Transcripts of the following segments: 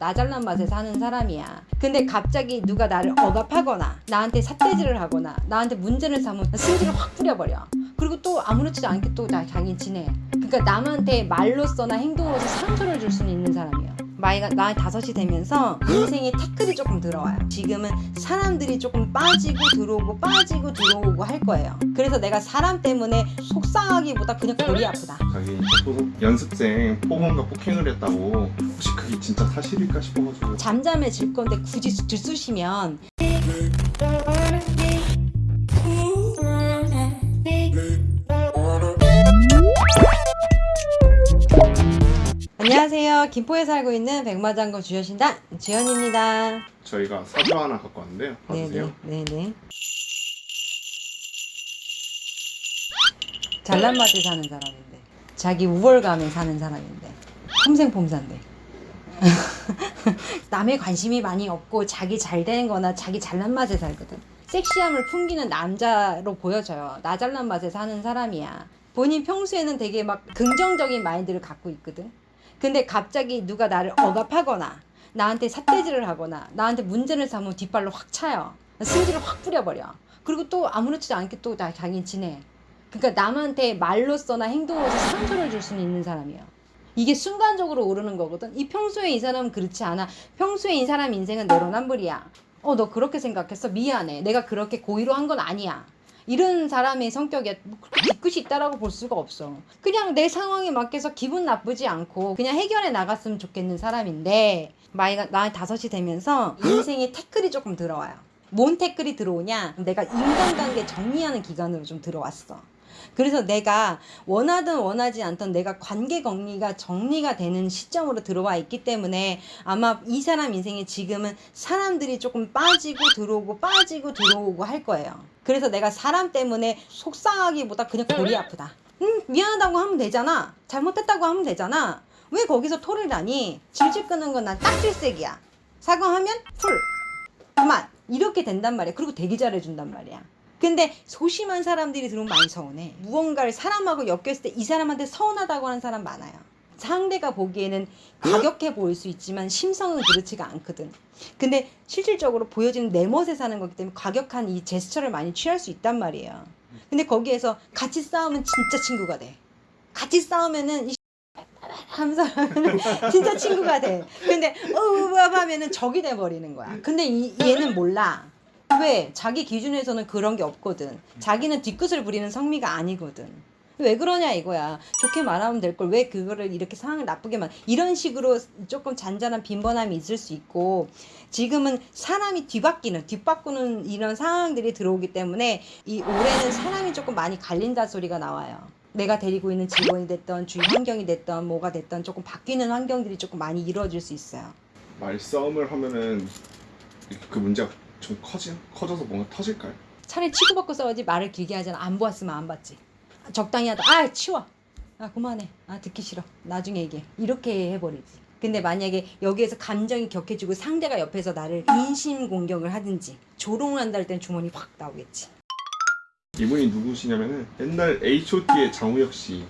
나 잘난 맛에 사는 사람이야. 근데 갑자기 누가 나를 억압하거나 나한테 삿대질을 하거나 나한테 문제를 삼으면 승질을 확 뿌려버려. 그리고 또 아무렇지도 않게 또나 자기 지내. 그러니까 남한테 말로써나 행동으로서 상처를 줄 수는 있는 사람이야. 나이가 나이 다섯이 되면서 인생에 태클이 조금 들어와요. 지금은 사람들이 조금 빠지고 들어오고 빠지고 들어오고 할 거예요. 그래서 내가 사람 때문에 속상하기보다 그냥 골이 아프다. 자기 연습생 폭언과 폭행을 했다고 혹시 그게 진짜 사실일까 싶어가지고 잠잠해질 건데 굳이 들쑤시면 안녕하세요. 김포에 살고 있는 백마장군 주여신당 주연입니다. 저희가 사주 하나 갖고 왔는데요 봐주세요 네네 네네. 잘난 맛에 사는 사람인데 자기 우월감에 사는 사람인데 평생 폼산데 남의 관심이 많이 없고 자기 잘 되는 거나 자기 잘난 맛에 살거든. 섹시함을 풍기는 남자로 보여져요. 나 잘난 맛에 사는 사람이야. 본인 평소에는 되게 막 긍정적인 마인드를 갖고 있거든. 근데 갑자기 누가 나를 억압하거나 나한테 삿대질을 하거나 나한테 문제를 삼으면 뒷발로 확 차요. 승질을 확 뿌려버려. 그리고 또 아무렇지도 않게 또 나 자기 지내. 그러니까 남한테 말로써나 행동으로서 상처를 줄 수는 있는 사람이야 이게 순간적으로 오르는 거거든. 이 평소에 이 사람은 그렇지 않아. 평소에 이 사람 인생은 내로남불이야. 어 너 그렇게 생각했어? 미안해. 내가 그렇게 고의로 한 건 아니야. 이런 사람의 성격에 뭐 뒤끝이 있다라고 볼 수가 없어. 그냥 내 상황에 맞게서 기분 나쁘지 않고 그냥 해결해 나갔으면 좋겠는 사람인데 나이가 나이 다섯이 되면서 인생에 태클이 조금 들어와요. 뭔 태클이 들어오냐? 내가 인간관계 정리하는 기간으로 좀 들어왔어 그래서 내가 원하든 원하지 않던 내가 관계 정리가 정리가 되는 시점으로 들어와 있기 때문에 아마 이 사람 인생에 지금은 사람들이 조금 빠지고 들어오고 빠지고 들어오고 할 거예요. 그래서 내가 사람 때문에 속상하기보다 그냥 골이 아프다. 응, 미안하다고 하면 되잖아. 잘못했다고 하면 되잖아. 왜 거기서 토를 나니? 질질 끄는 건 난 딱질색이야. 사과하면 풀. 그만. 이렇게 된단 말이야. 그리고 되게 잘해준단 말이야. 근데 소심한 사람들이 들어오면 많이 서운해. 무언가를 사람하고 엮였을 때 이 사람한테 서운하다고 하는 사람 많아요. 상대가 보기에는 과격해 보일 수 있지만 심성은 그렇지가 않거든. 근데 실질적으로 보여지는 내 멋에 사는 거기 때문에 과격한 이 제스처를 많이 취할 수 있단 말이에요. 근데 거기에서 같이 싸우면 진짜 친구가 돼. 같이 싸우면은 이 하면서 진짜 친구가 돼. 근데 어우 하면은 적이 돼 버리는 거야. 근데 이, 얘는 몰라. 왜? 자기 기준에서는 그런 게 없거든. 자기는 뒤끝을 부리는 성미가 아니거든. 왜 그러냐 이거야. 좋게 말하면 될 걸 왜 그거를 이렇게 상황을 나쁘게 만 이런 식으로 조금 잔잔한 빈번함이 있을 수 있고 지금은 사람이 뒤바뀌는 뒤바꾸는 이런 상황들이 들어오기 때문에 이 올해는 사람이 조금 많이 갈린다 소리가 나와요. 내가 데리고 있는 직원이 됐던 주위 환경이 됐던 뭐가 됐던 조금 바뀌는 환경들이 조금 많이 이루어질 수 있어요. 말싸움을 하면은 그 문제가 좀 커지, 커져서 뭔가 터질까요? 차라리 치고받고 싸우지 말을 길게 하잖아. 안 보았으면 안 봤지. 적당히 하다. 아 치워. 아 그만해. 아 듣기 싫어. 나중에 얘기해. 이렇게 해버리지. 근데 만약에 여기에서 감정이 격해지고 상대가 옆에서 나를 인신 공격을 하든지 조롱을 한다 할 땐 주머니 확 나오겠지. 이분이 누구시냐면은 옛날 H.O.T의 장우혁 씨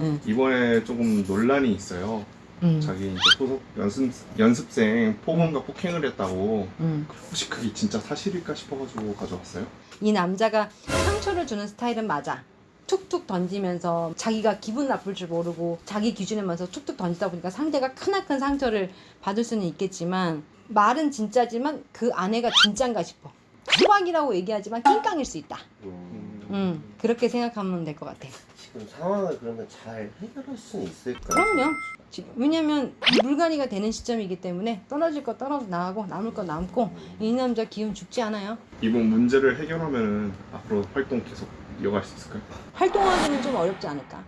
응. 이번에 조금 논란이 있어요 응. 자기 이제 소속 연습, 연습생 폭언과 폭행을 했다고 응. 혹시 그게 진짜 사실일까 싶어가지고 가져왔어요 이 남자가 상처를 주는 스타일은 맞아. 툭툭 던지면서 자기가 기분 나쁠 줄 모르고 자기 기준에 맞서 툭툭 던지다 보니까 상대가 크나큰 상처를 받을 수는 있겠지만 말은 진짜지만 그 아내가 진짠가 싶어. 수박이라고 얘기하지만 낑깡일 수 있다. 음, 음 그렇게 생각하면 될 것 같아. 지금 상황을 그러면 잘 해결할 수는 있을까요? 그럼요. 지- 왜냐면 물갈이가 되는 시점이기 때문에 떨어질 거 떨어져 나가고 남을 거 남고 이 남자 기운 죽지 않아요. 이번 문제를 해결하면은 앞으로 활동 계속 이어갈 수 있을까요? 활동하기는 좀 어렵지 않을까.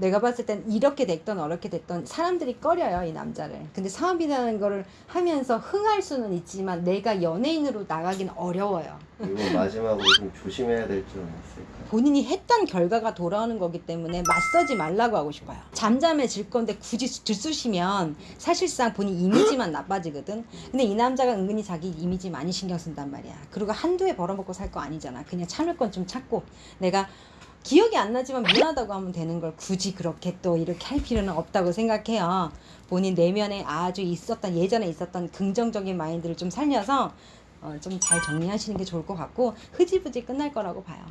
내가 봤을 땐 이렇게 됐던 어렵게 됐던 사람들이 꺼려요 이 남자를. 근데 사업이라는 거를 하면서 흥할 수는 있지만 내가 연예인으로 나가기는 어려워요. 이번 마지막으로 좀 조심해야 될 점은 있을까요? 본인이 했던 결과가 돌아오는 거기 때문에 맞서지 말라고 하고 싶어요. 잠잠해질 건데 굳이 들쑤시면 사실상 본인 이미지만 나빠지거든. 근데 이 남자가 은근히 자기 이미지 많이 신경 쓴단 말이야. 그리고 한두 해 벌어먹고 살 거 아니잖아. 그냥 참을 건 좀 참고 내가 기억이 안 나지만 미안하다고 하면 되는 걸 굳이 그렇게 또 이렇게 할 필요는 없다고 생각해요. 본인 내면에 아주 있었던 예전에 있었던 긍정적인 마인드를 좀 살려서 어, 좀 잘 정리하시는 게 좋을 것 같고 흐지부지 끝날 거라고 봐요.